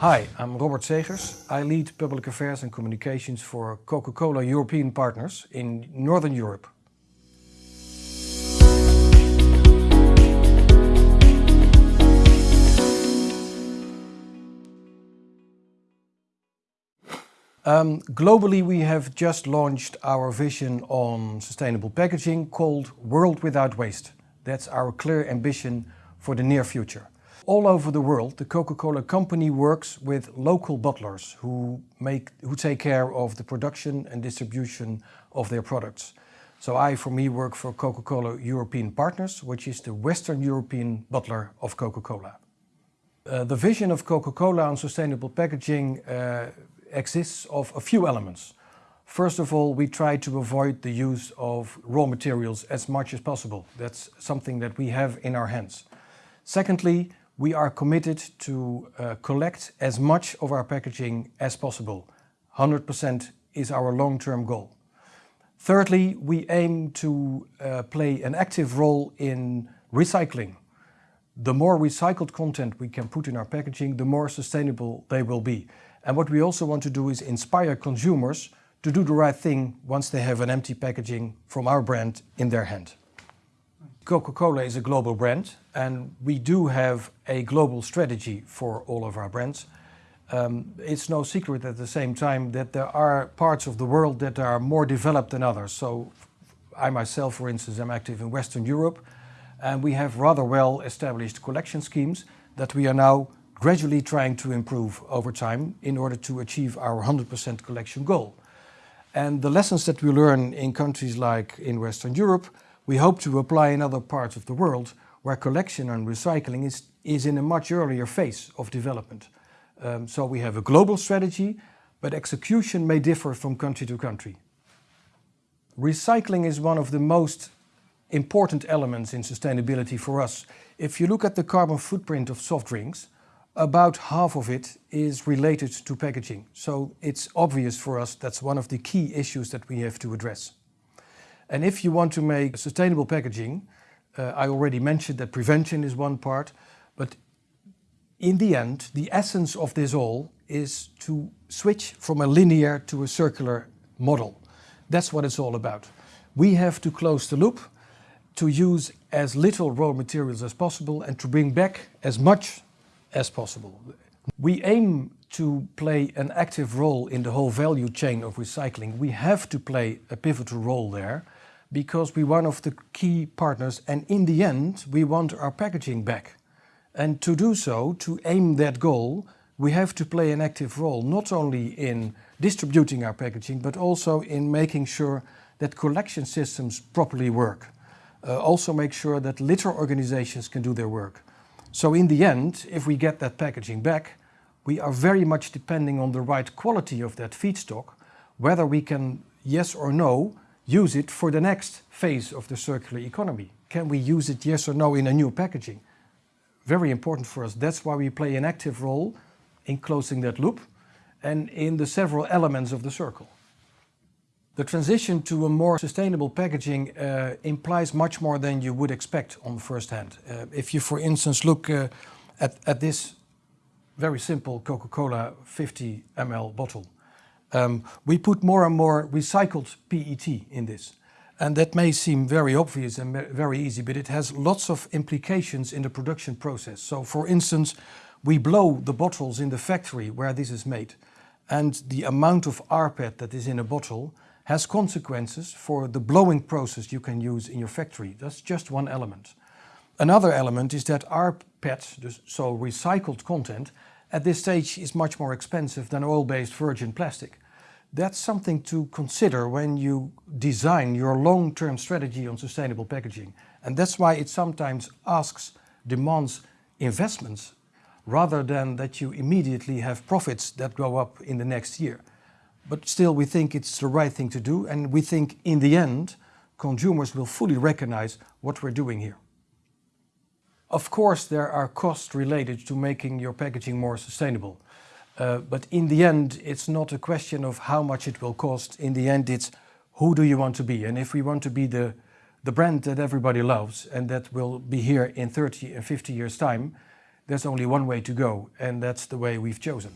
Hi, I'm Robert Segers. I lead Public Affairs and Communications for Coca-Cola European Partners in Northern Europe. Um, globally, we have just launched our vision on sustainable packaging called World Without Waste. That's our clear ambition for the near future. All over the world, the Coca-Cola company works with local bottlers who, make, who take care of the production and distribution of their products. So I, for me, work for Coca-Cola European Partners, which is the Western European bottler of Coca-Cola. Uh, the vision of Coca-Cola on sustainable packaging uh, exists of a few elements. First of all, we try to avoid the use of raw materials as much as possible. That's something that we have in our hands. Secondly, we are committed to uh, collect as much of our packaging as possible. 100% is our long-term goal. Thirdly, we aim to uh, play an active role in recycling. The more recycled content we can put in our packaging, the more sustainable they will be. And what we also want to do is inspire consumers to do the right thing once they have an empty packaging from our brand in their hand. Coca-Cola is a global brand and we do have a global strategy for all of our brands. Um, it's no secret at the same time that there are parts of the world that are more developed than others. So I myself, for instance, am active in Western Europe and we have rather well established collection schemes that we are now gradually trying to improve over time in order to achieve our 100% collection goal. And the lessons that we learn in countries like in Western Europe we hope to apply in other parts of the world where collection and recycling is, is in a much earlier phase of development. Um, so we have a global strategy, but execution may differ from country to country. Recycling is one of the most important elements in sustainability for us. If you look at the carbon footprint of soft drinks, about half of it is related to packaging. So it's obvious for us that's one of the key issues that we have to address. And if you want to make sustainable packaging, uh, I already mentioned that prevention is one part, but in the end, the essence of this all is to switch from a linear to a circular model. That's what it's all about. We have to close the loop, to use as little raw materials as possible and to bring back as much as possible. We aim to play an active role in the whole value chain of recycling. We have to play a pivotal role there because we're one of the key partners and in the end we want our packaging back. And to do so, to aim that goal, we have to play an active role not only in distributing our packaging but also in making sure that collection systems properly work. Uh, also make sure that litter organizations can do their work. So in the end, if we get that packaging back, we are very much depending on the right quality of that feedstock, whether we can, yes or no, use it for the next phase of the circular economy. Can we use it, yes or no, in a new packaging? Very important for us. That's why we play an active role in closing that loop and in the several elements of the circle. The transition to a more sustainable packaging uh, implies much more than you would expect on first hand. Uh, if you, for instance, look uh, at, at this very simple Coca-Cola 50 ml bottle, um, we put more and more recycled PET in this. And that may seem very obvious and very easy, but it has lots of implications in the production process. So for instance, we blow the bottles in the factory where this is made. And the amount of rPET that is in a bottle has consequences for the blowing process you can use in your factory. That's just one element. Another element is that rPET, so recycled content, at this stage is much more expensive than oil-based virgin plastic. That's something to consider when you design your long-term strategy on sustainable packaging. And that's why it sometimes asks, demands investments rather than that you immediately have profits that go up in the next year. But still we think it's the right thing to do and we think in the end consumers will fully recognize what we're doing here. Of course, there are costs related to making your packaging more sustainable. Uh, but in the end, it's not a question of how much it will cost. In the end, it's who do you want to be? And if we want to be the, the brand that everybody loves and that will be here in 30 and 50 years time, there's only one way to go, and that's the way we've chosen.